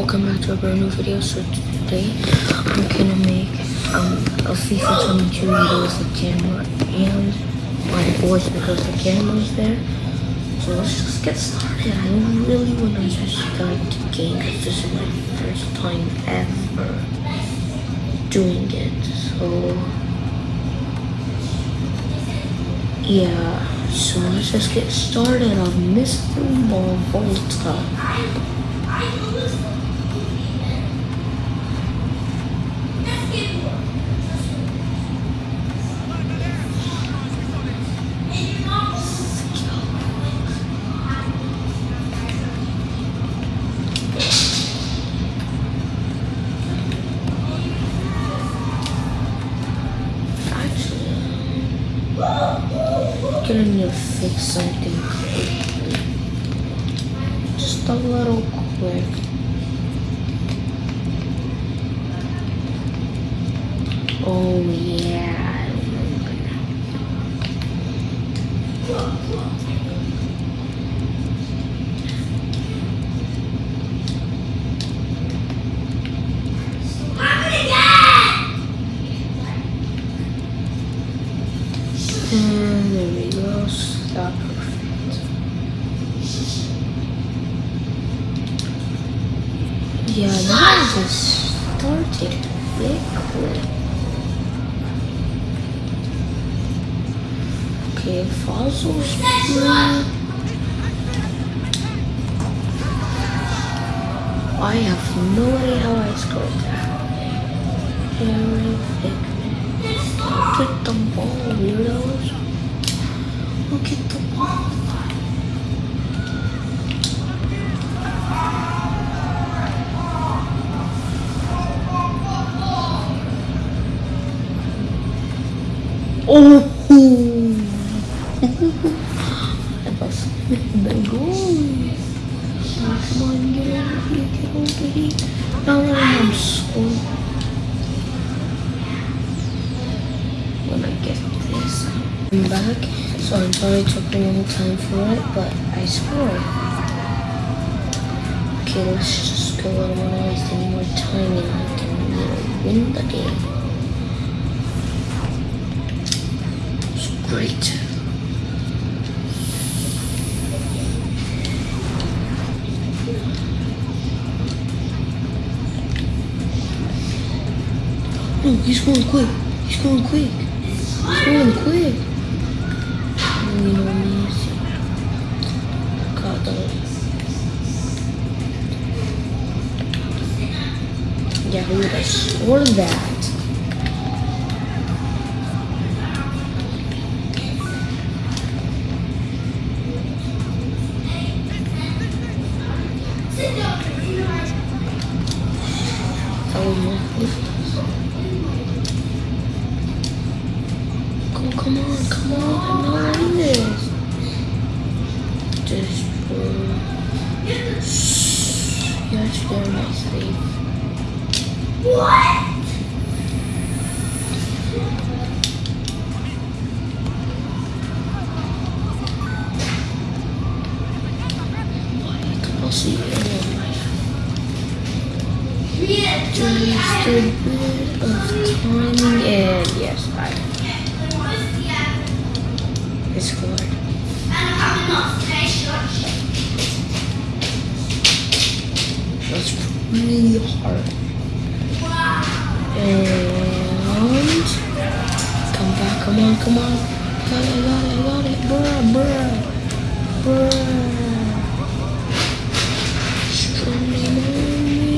welcome back to a brand new video. So today I'm gonna make um a FIFA 22 videos the camera and my voice because the camera's there. So let's just get started. I really wanna just start the game because this is my first time ever doing it. So yeah. So let's just get started on Mr. Marvolta. Something. Just a little quick. Oh yeah. And there we go. Perfect. Yeah, that just started quickly. Okay, fossils. I have no idea how I scored that. Harry Oh! Must have been goal. Come on, get over here, get over here. Now I'm school. When I get this. I'm back, so I'm sorry it took a long time for it, but I scored. Okay, let's just go. I don't want to waste any more time and I can, you win the game. Great. No, he's going quick. He's going quick. He's going quick. You know Yeah, who would have that? That What? I'll see my Just a bit of timing and yes, I scored. That's really hard. And come back, come on, come on. Got it, got it, got it, bruh, bruh, bruh. Strong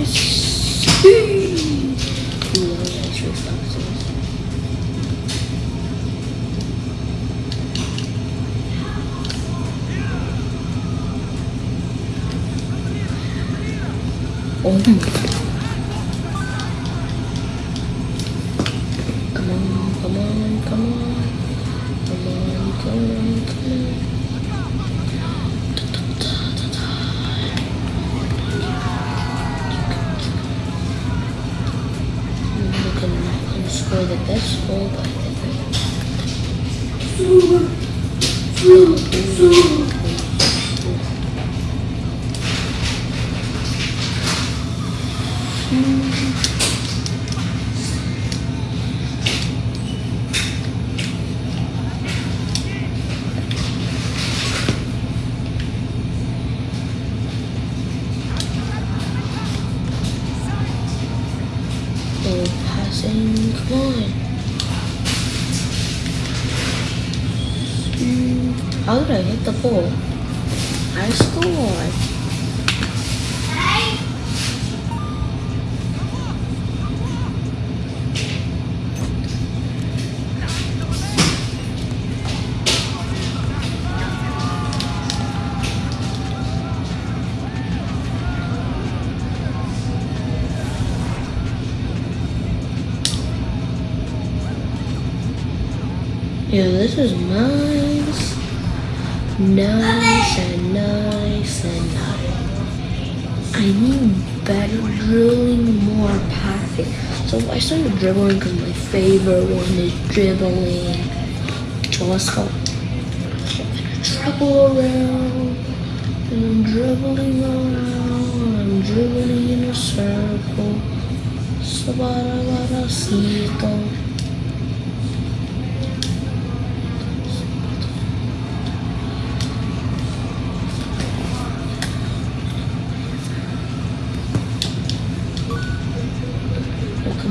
Speed. Oh my Come score the best goal, but Oh, I scored. Yeah, this is nice. Nice and nice and nice. I need better dribbling, more passing. So I started dribbling because my favorite one is dribbling. So let's go. I'm dribble around. And I'm dribbling around. I'm dribbling in a circle. So Sabarabara Oh, come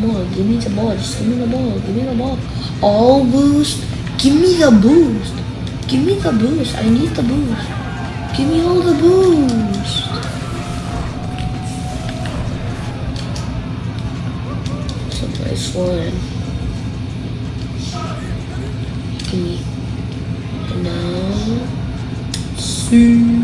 on, give me the ball. Just give me the ball. Give me the ball. All boost. Give me the boost. Give me the boost. I need the boost. Give me all the boost. Nice one. Give me. And. See.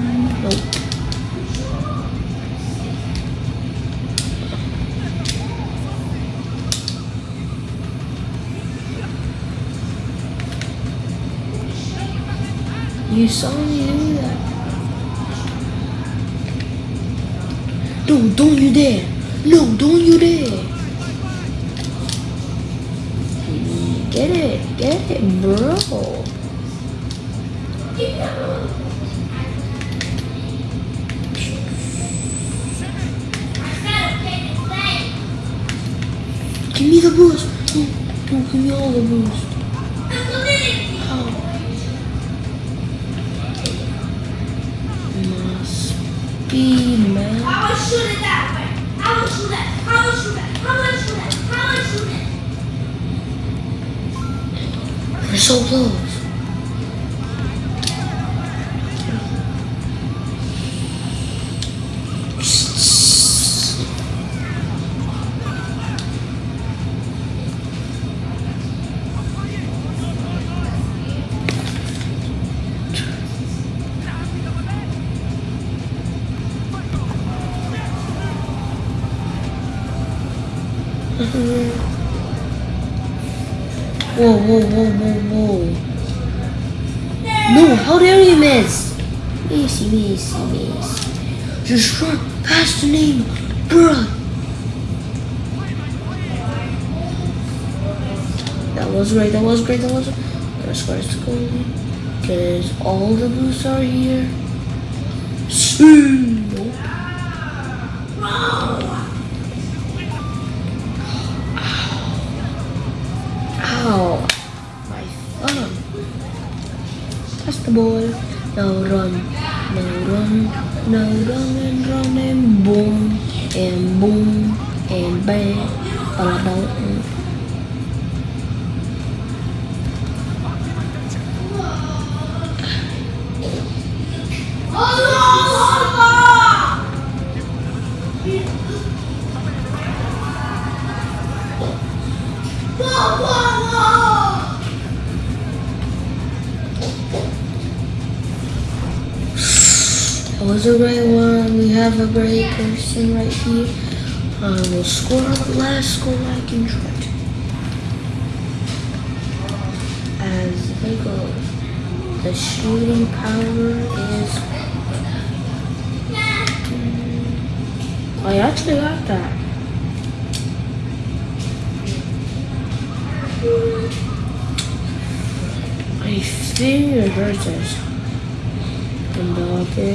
You saw me do that. No, don't you dare. No, don't you dare. Get it, get it, bro. Give me the boost. No, no, give me all the boost. How? Man. I will shoot it that way. I will shoot it. I will shoot it. I will shoot it. We're so close. Whoa, whoa, whoa, whoa, whoa. No, how dare you miss? Missy, missy, missy. Just run past the name, bruh. That was great, that was great, that was Let's go, let's go. Because all the boosts are here. See. Nope. Ow. My thumb. Pass the ball. Now run. Now run. Now run and run and boom. And boom. And bang. Bada Whoa, A great one. We have a great person right here. Um, I will score the last goal I can try to. As they go, the shooting power is. I actually got that. I think it hurts us. Mbappe.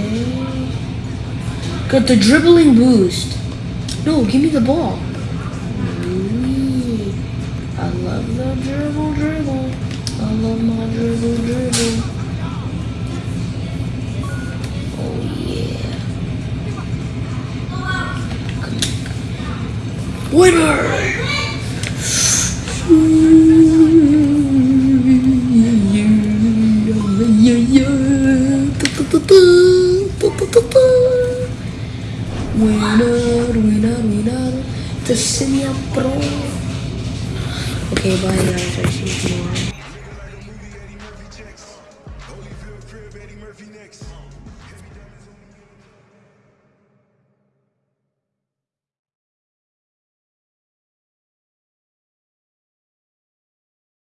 Got the dribbling boost. No, give me the ball. I love the dribble, dribble. I love my dribble, dribble. Oh yeah. Winner, The Senior Pro. Okay, bye guys. I'll see you tomorrow.